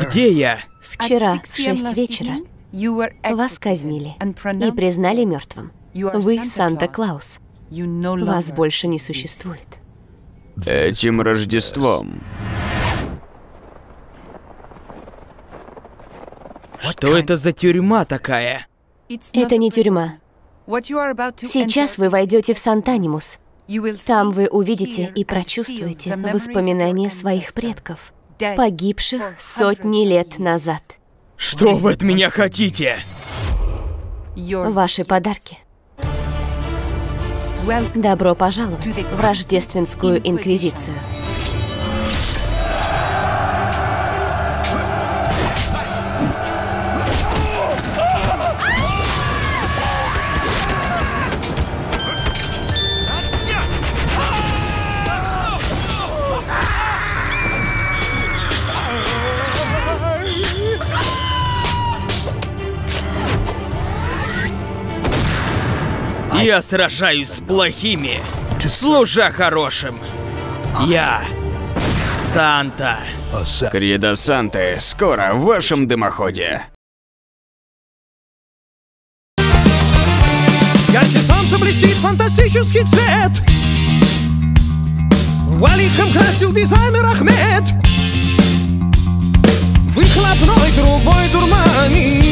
Где я? Вчера в 6 вечера вас казнили и признали мертвым. Вы Санта-Клаус. Вас больше не существует. Этим Рождеством. Что это за тюрьма такая? Это не тюрьма. Сейчас вы войдете в Сантанимус. Там вы увидите и прочувствуете воспоминания своих предков, погибших сотни лет назад. Что вы от меня хотите? Ваши подарки. Добро пожаловать в Рождественскую Инквизицию. Я сражаюсь с плохими, служа хорошим. Я Санта. Кредо Санты скоро в вашем дымоходе. Ярче солнца блестит фантастический цвет Валихом красил дизайнер Ахмед Выхлопной трубой дурманит